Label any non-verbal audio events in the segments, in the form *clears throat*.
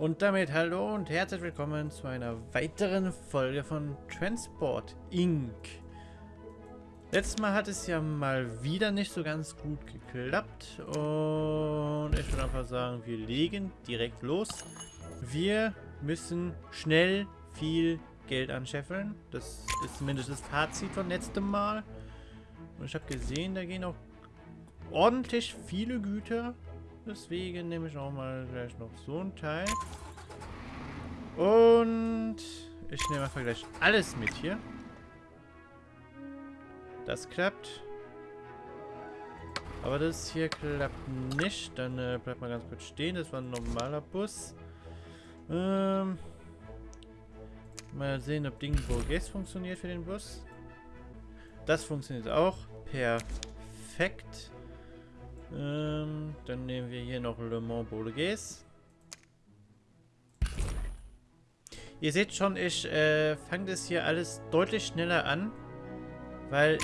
Und damit hallo und herzlich willkommen zu einer weiteren Folge von Transport Inc. Letztes Mal hat es ja mal wieder nicht so ganz gut geklappt und ich würde einfach sagen, wir legen direkt los. Wir müssen schnell viel Geld anscheffeln. Das ist zumindest das Fazit von letztem Mal. Und ich habe gesehen, da gehen auch ordentlich viele Güter Deswegen nehme ich auch mal gleich noch so ein Teil. Und ich nehme einfach gleich alles mit hier. Das klappt. Aber das hier klappt nicht. Dann äh, bleibt mal ganz kurz stehen. Das war ein normaler Bus. Ähm, mal sehen, ob Ding Bourges funktioniert für den Bus. Das funktioniert auch. Perfekt. Ähm, dann nehmen wir hier noch Le Mans Bourges. Ihr seht schon, ich äh, fange das hier alles deutlich schneller an, weil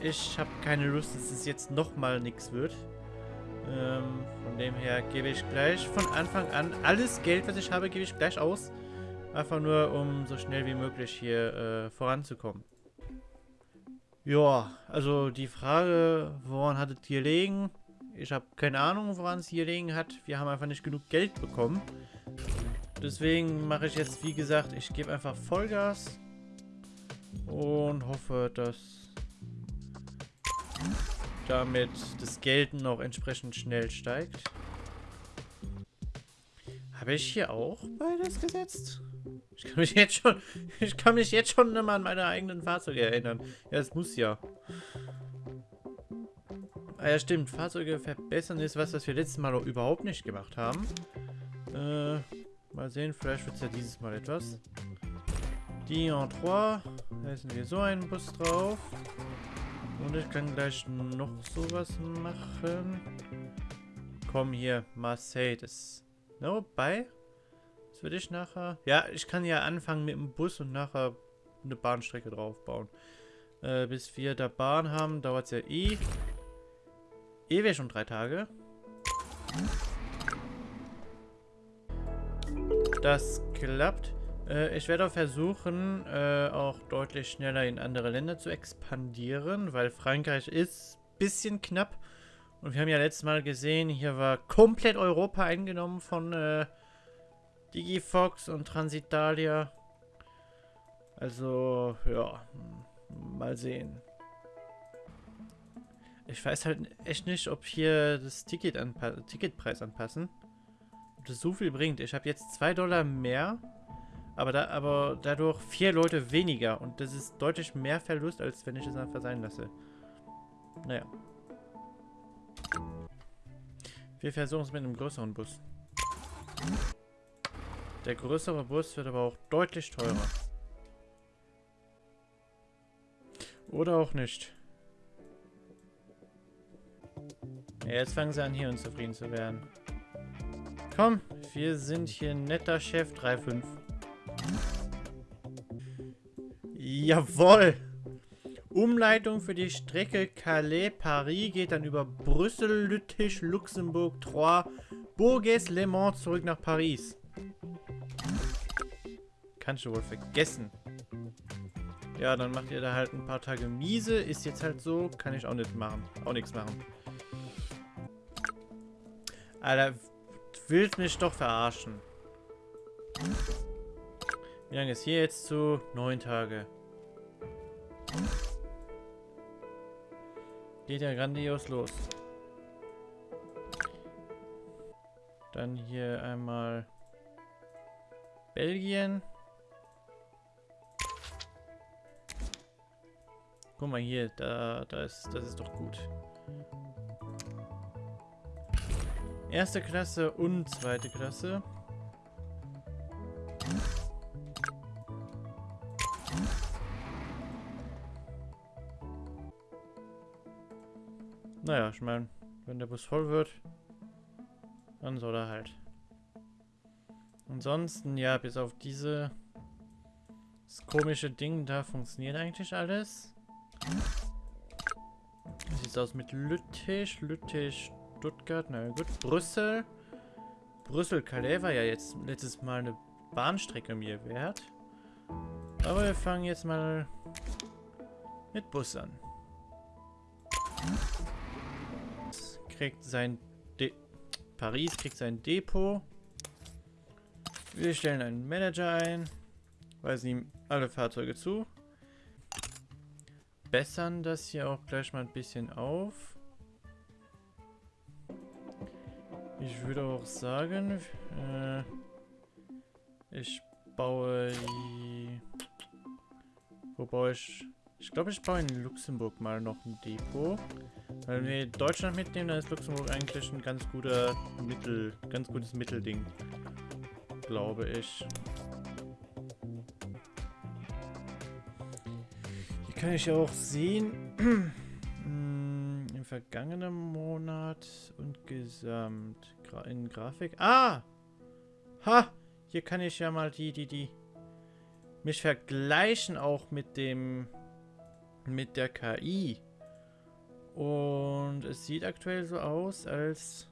ich habe keine Lust, dass es jetzt nochmal nichts wird. Ähm, von dem her gebe ich gleich von Anfang an alles Geld, was ich habe, gebe ich gleich aus. Einfach nur, um so schnell wie möglich hier äh, voranzukommen. Ja, also die Frage, woran hattet ihr legen? Ich habe keine Ahnung, woran es hier liegen hat. Wir haben einfach nicht genug Geld bekommen. Deswegen mache ich jetzt, wie gesagt, ich gebe einfach Vollgas. Und hoffe, dass damit das Geld noch entsprechend schnell steigt. Habe ich hier auch beides gesetzt? Ich kann mich jetzt schon, *laughs* ich kann mich jetzt schon immer an meine eigenen Fahrzeuge erinnern. Ja, es muss ja. Ah ja, stimmt. Fahrzeuge verbessern ist was, was wir letztes Mal auch überhaupt nicht gemacht haben. Äh, mal sehen, vielleicht wird es ja dieses Mal etwas. Die en 3. Da sind wir so einen Bus drauf. Und ich kann gleich noch sowas machen. Komm hier. Das. No, bei. Das würde ich nachher. Ja, ich kann ja anfangen mit dem Bus und nachher eine Bahnstrecke draufbauen. Äh, bis wir da Bahn haben, dauert es ja eh ewig schon drei Tage. Das klappt. Äh, ich werde auch versuchen, äh, auch deutlich schneller in andere Länder zu expandieren, weil Frankreich ist ein bisschen knapp. Und wir haben ja letztes Mal gesehen, hier war komplett Europa eingenommen von äh, Digifox und Transitalia. Also, ja, mal sehen. Ich weiß halt echt nicht, ob hier das Ticket anpa Ticketpreis anpassen. Ob das so viel bringt. Ich habe jetzt 2 Dollar mehr, aber, da, aber dadurch vier Leute weniger. Und das ist deutlich mehr Verlust, als wenn ich es einfach sein lasse. Naja. Wir versuchen es mit einem größeren Bus. Der größere Bus wird aber auch deutlich teurer. Oder auch nicht. Jetzt fangen sie an, hier unzufrieden zu werden. Komm, wir sind hier netter Chef 3-5. Jawoll! Umleitung für die Strecke Calais-Paris geht dann über Brüssel, Lüttich, Luxemburg, Troyes, Bourges, Le Mans zurück nach Paris. Kannst du wohl vergessen. Ja, dann macht ihr da halt ein paar Tage miese. Ist jetzt halt so. Kann ich auch nicht machen. Auch nichts machen. Alter, du willst mich doch verarschen. Wie lange ist hier jetzt zu? Neun Tage. Geht ja grandios los. Dann hier einmal Belgien. Guck mal hier, da, da ist, das ist doch gut. Erste Klasse und zweite Klasse. Naja, ich meine, wenn der Bus voll wird, dann soll er halt. Ansonsten, ja, bis auf diese das komische Ding, da funktioniert eigentlich alles. Sieht aus mit Lüttich? Lüttich Stuttgart, na gut. Brüssel. Brüssel-Calais war ja jetzt letztes Mal eine Bahnstrecke mir wert. Aber wir fangen jetzt mal mit Bus an. Kriegt sein De Paris kriegt sein Depot. Wir stellen einen Manager ein. Weisen ihm alle Fahrzeuge zu. Bessern das hier auch gleich mal ein bisschen auf. Ich würde auch sagen, äh, ich baue... Wo baue ich... Ich glaube, ich baue in Luxemburg mal noch ein Depot. Weil wenn wir Deutschland mitnehmen, dann ist Luxemburg eigentlich ein ganz guter Mittel, ganz gutes Mittelding. Glaube ich. Hier kann ich auch sehen, *clears throat* vergangenen Monat und gesamt in Grafik. Ah! Ha! Hier kann ich ja mal die, die, die mich vergleichen auch mit dem mit der KI. Und es sieht aktuell so aus, als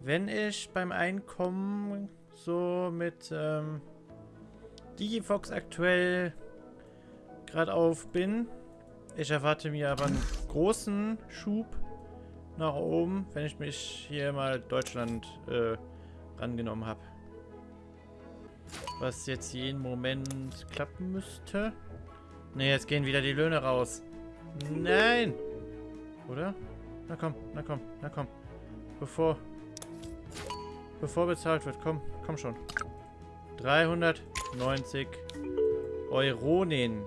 wenn ich beim Einkommen so mit ähm, Digifox aktuell gerade auf bin. Ich erwarte mir aber großen Schub nach oben, wenn ich mich hier mal Deutschland äh, rangenommen habe. Was jetzt jeden Moment klappen müsste. Ne, jetzt gehen wieder die Löhne raus. Nein! Oder? Na komm, na komm, na komm. Bevor... Bevor bezahlt wird, komm, komm schon. 390 Euronen.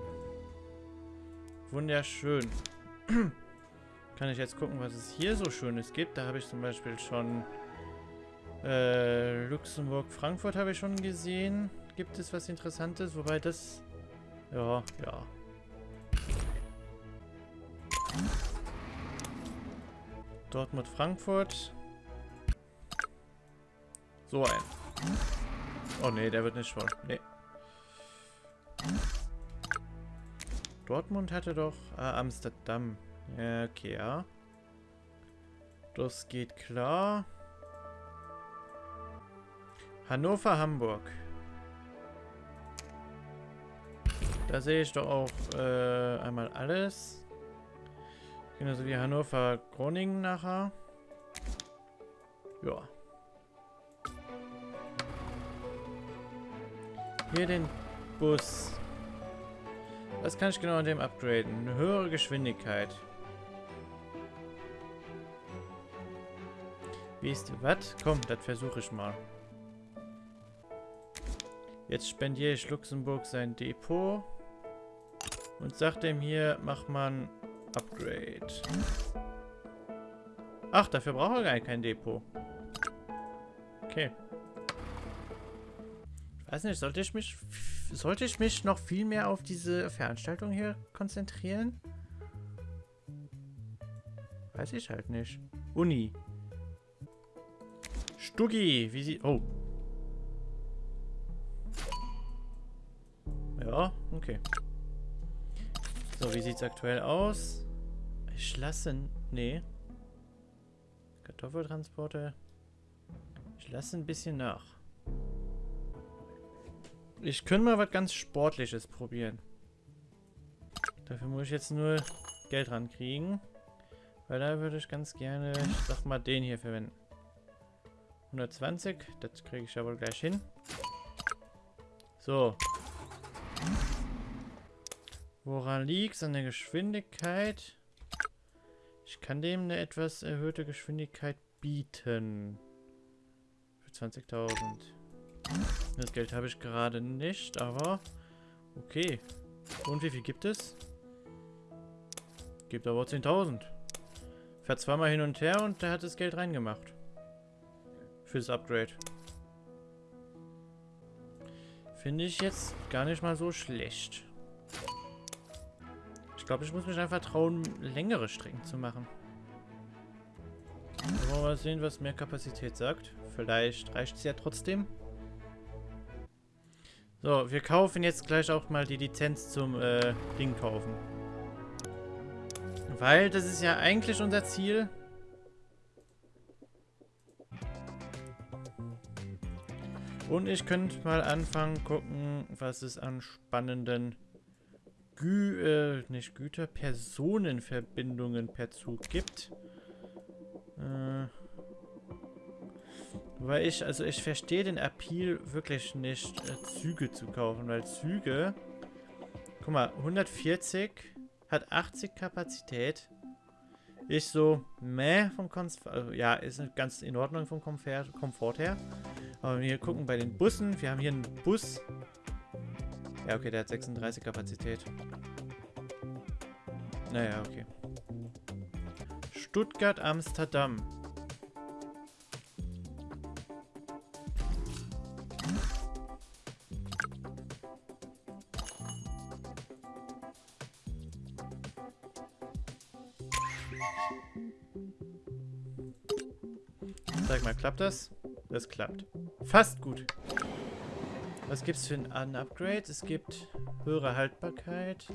Wunderschön. *clears throat* Kann ich jetzt gucken, was es hier so Schönes gibt. Da habe ich zum Beispiel schon äh, Luxemburg, Frankfurt habe ich schon gesehen. Gibt es was Interessantes? Wobei das... Ja, ja. Dortmund, Frankfurt. So ein. Oh nee, der wird nicht voll. Nee. Dortmund hatte doch... Ah, Amsterdam. Ja, okay, ja. Das geht klar. Hannover, Hamburg. Da sehe ich doch auch äh, einmal alles. Genauso wie Hannover, Groningen nachher. Ja. Hier den Bus. Was kann ich genau an dem upgraden? Eine höhere Geschwindigkeit. Wie ist was? Komm, das versuche ich mal. Jetzt spendiere ich Luxemburg sein Depot. Und sag dem hier, mach mal Upgrade. Ach, dafür braucht er gar kein Depot. Okay. Weiß nicht, sollte ich mich sollte ich mich noch viel mehr auf diese Veranstaltung hier konzentrieren? Weiß ich halt nicht. Uni. Stuggi, wie sie... Oh. Ja, okay. So, wie sieht's aktuell aus? Ich lasse... Nee. Kartoffeltransporte. Ich lasse ein bisschen nach. Ich könnte mal was ganz Sportliches probieren. Dafür muss ich jetzt nur Geld rankriegen. Weil da würde ich ganz gerne, ich sag mal, den hier verwenden. 120, das kriege ich ja wohl gleich hin. So, Woran liegt es? An der Geschwindigkeit? Ich kann dem eine etwas erhöhte Geschwindigkeit bieten. Für 20.000. Das Geld habe ich gerade nicht, aber okay. Und wie viel gibt es? Gibt aber 10.000. Fährt zweimal hin und her und der hat das Geld reingemacht. Fürs Upgrade. Finde ich jetzt gar nicht mal so schlecht glaube, ich muss mich einfach trauen, längere Strecken zu machen. Wollen wir mal sehen, was mehr Kapazität sagt. Vielleicht reicht es ja trotzdem. So, wir kaufen jetzt gleich auch mal die Lizenz zum äh, Ding kaufen. Weil das ist ja eigentlich unser Ziel. Und ich könnte mal anfangen, gucken, was es an spannenden Gü äh, nicht Güter, Personenverbindungen per Zug gibt. Äh, weil ich, also ich verstehe den Appeal wirklich nicht, äh, Züge zu kaufen, weil Züge, guck mal, 140 hat 80 Kapazität. Ist so, meh vom Komfort, also, ja, ist ganz in Ordnung vom Komfort, Komfort her. Aber wir gucken bei den Bussen, wir haben hier einen Bus. Ja, okay, der hat 36 Kapazität. Naja, okay. Stuttgart, Amsterdam. Klappt das? Das klappt. Fast gut. Was gibt es für ein Upgrade? Es gibt höhere Haltbarkeit.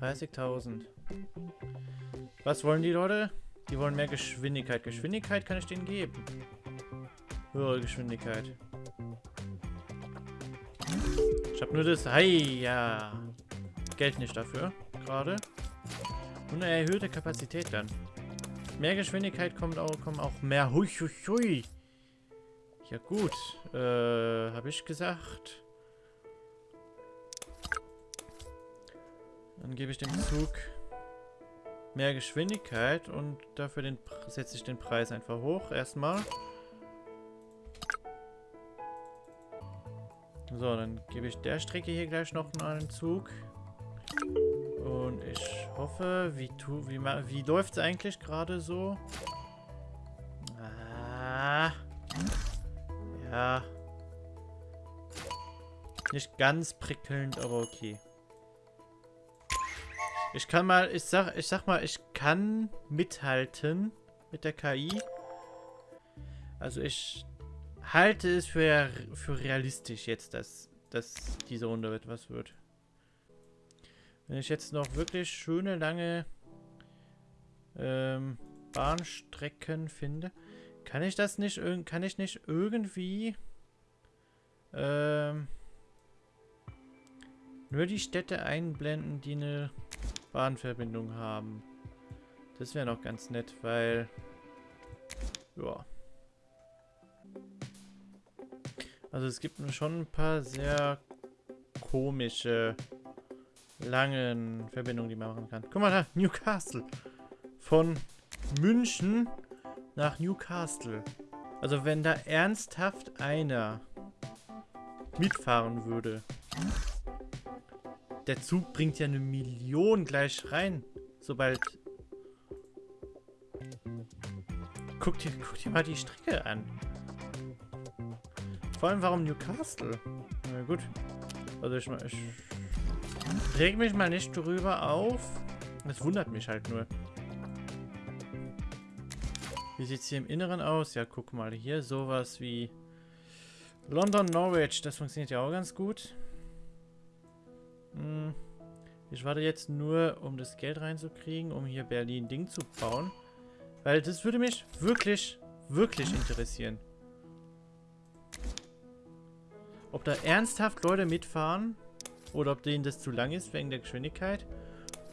30.000. Was wollen die Leute? Die wollen mehr Geschwindigkeit. Geschwindigkeit kann ich denen geben. Höhere Geschwindigkeit. Ich habe nur das... Hi, ja. Geld nicht dafür. Gerade. Und eine erhöhte Kapazität dann. Mehr Geschwindigkeit kommt auch, kommen auch mehr. Hui, hui, hui. Ja gut. Äh, habe ich gesagt. Dann gebe ich dem Zug mehr Geschwindigkeit und dafür setze ich den Preis einfach hoch. Erstmal. So, dann gebe ich der Strecke hier gleich noch einen Zug. Und ich hoffe, wie, tu, wie, wie läuft es eigentlich gerade so? Ah. Ja. Nicht ganz prickelnd, aber okay. Ich kann mal, ich sag, ich sag mal, ich kann mithalten mit der KI. Also ich halte es für, für realistisch jetzt, dass, dass diese Runde etwas wird. Wenn ich jetzt noch wirklich schöne, lange ähm, Bahnstrecken finde, kann ich das nicht, kann ich nicht irgendwie ähm, nur die Städte einblenden, die eine Bahnverbindung haben. Das wäre noch ganz nett, weil... Ja. Also es gibt schon ein paar sehr komische, langen Verbindungen, die man machen kann. Guck mal da, Newcastle. Von München nach Newcastle. Also wenn da ernsthaft einer mitfahren würde, der Zug bringt ja eine Million gleich rein. Sobald... Guck dir, guck dir mal die Strecke an. Vor allem, warum Newcastle? Na gut. Also ich, ich reg mich mal nicht drüber auf. Das wundert mich halt nur. Wie sieht es hier im Inneren aus? Ja, guck mal. Hier sowas wie London Norwich. Das funktioniert ja auch ganz gut. Hm. Ich warte jetzt nur, um das Geld reinzukriegen, um hier Berlin-Ding zu bauen. Weil das würde mich wirklich, wirklich interessieren. Ob da ernsthaft Leute mitfahren oder ob denen das zu lang ist wegen der Geschwindigkeit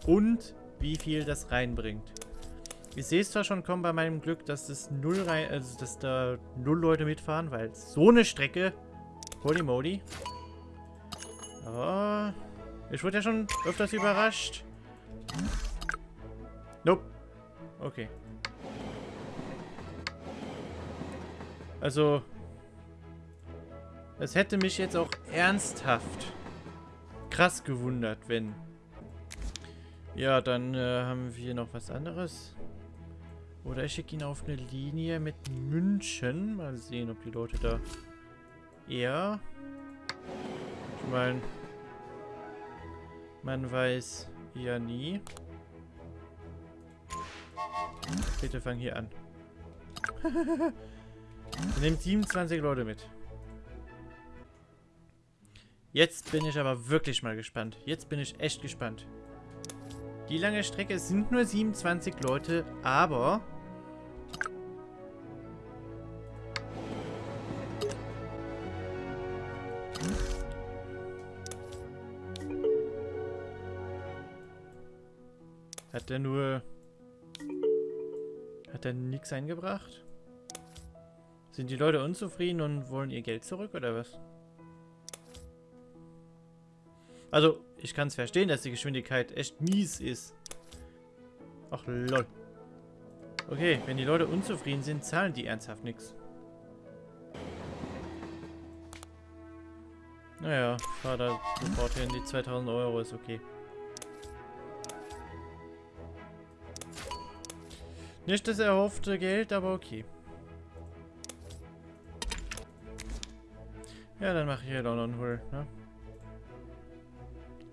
und wie viel das reinbringt. Ich sehe es zwar schon kommen bei meinem Glück, dass das null rein, also dass da null Leute mitfahren, weil so eine Strecke, holy moly. Aber ich wurde ja schon öfters überrascht. Nope. Okay. Also, es hätte mich jetzt auch ernsthaft krass gewundert, wenn... Ja, dann äh, haben wir noch was anderes. Oder ich schicke ihn auf eine Linie mit München. Mal sehen, ob die Leute da eher... Ich meine... Man weiß ja nie. Bitte fang hier an. *laughs* Nehmt 27 Leute mit. Jetzt bin ich aber wirklich mal gespannt. Jetzt bin ich echt gespannt. Die lange Strecke sind nur 27 Leute, aber... Hat der nur... Hat er nichts eingebracht? Sind die Leute unzufrieden und wollen ihr Geld zurück oder was? Also, ich kann es verstehen, dass die Geschwindigkeit echt mies ist. Ach lol. Okay, wenn die Leute unzufrieden sind, zahlen die ernsthaft nichts. Naja, Vater sofort hin, die 2000 Euro ist okay. Nicht das erhoffte Geld, aber okay. Ja, dann mache ich hier London Hull, ne?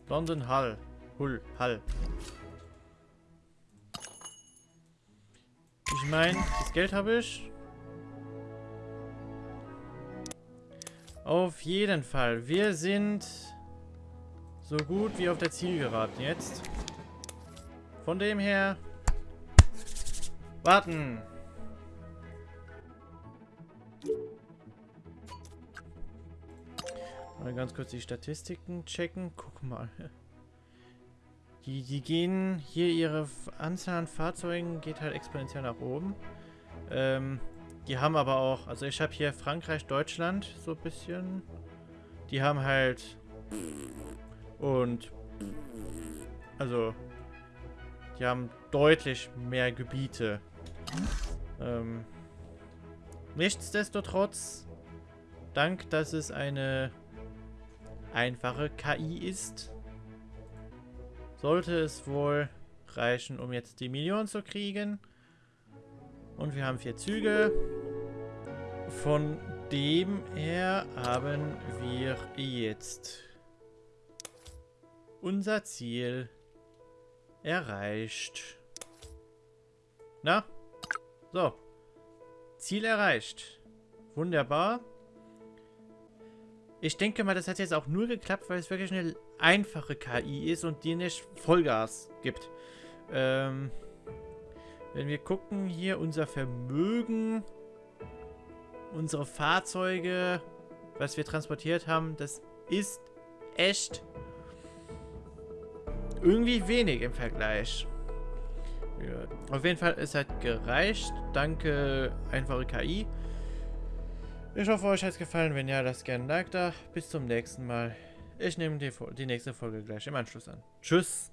London Hull. Hull, Hull. Ich meine, das Geld habe ich. Auf jeden Fall. Wir sind so gut wie auf der Zielgeraden jetzt. Von dem her... Warten! Mal ganz kurz die Statistiken checken. Guck mal. Die, die gehen hier, ihre Anzahl an Fahrzeugen geht halt exponentiell nach oben. Ähm, die haben aber auch, also ich habe hier Frankreich, Deutschland so ein bisschen. Die haben halt und also die haben deutlich mehr Gebiete. Ähm, nichtsdestotrotz, dank, dass es eine einfache KI ist, sollte es wohl reichen, um jetzt die Million zu kriegen. Und wir haben vier Züge. Von dem her haben wir jetzt unser Ziel erreicht. Na? So. Ziel erreicht. Wunderbar. Ich denke mal, das hat jetzt auch nur geklappt, weil es wirklich eine einfache KI ist und die nicht Vollgas gibt. Ähm, wenn wir gucken hier, unser Vermögen, unsere Fahrzeuge, was wir transportiert haben, das ist echt irgendwie wenig im Vergleich. Ja. Auf jeden Fall, es hat gereicht. Danke, einfache KI. Ich hoffe, euch hat es gefallen. Wenn ja, lasst gerne ein Like da. Bis zum nächsten Mal. Ich nehme die, die nächste Folge gleich im Anschluss an. Tschüss.